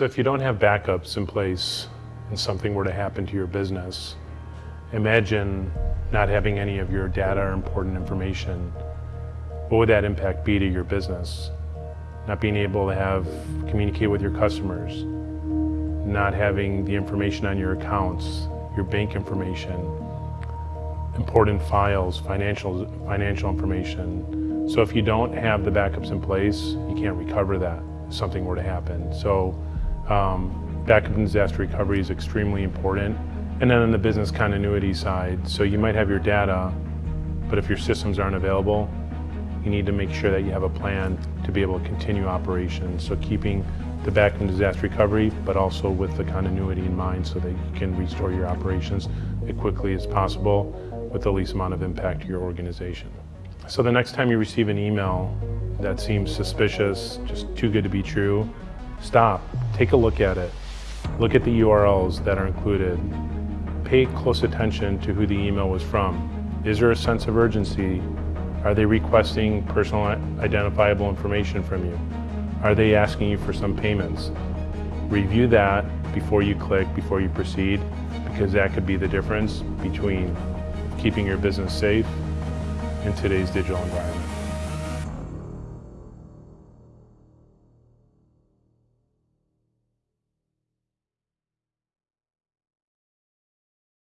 So if you don't have backups in place and something were to happen to your business, imagine not having any of your data or important information. What would that impact be to your business? Not being able to have communicate with your customers, not having the information on your accounts, your bank information, important files, financial, financial information. So if you don't have the backups in place, you can't recover that if something were to happen. So um, backup and disaster recovery is extremely important. And then on the business continuity side, so you might have your data, but if your systems aren't available, you need to make sure that you have a plan to be able to continue operations. So keeping the backup and disaster recovery, but also with the continuity in mind so that you can restore your operations as quickly as possible with the least amount of impact to your organization. So the next time you receive an email that seems suspicious, just too good to be true, stop, take a look at it. Look at the URLs that are included. Pay close attention to who the email was from. Is there a sense of urgency? Are they requesting personal identifiable information from you? Are they asking you for some payments? Review that before you click, before you proceed, because that could be the difference between keeping your business safe in today's digital environment.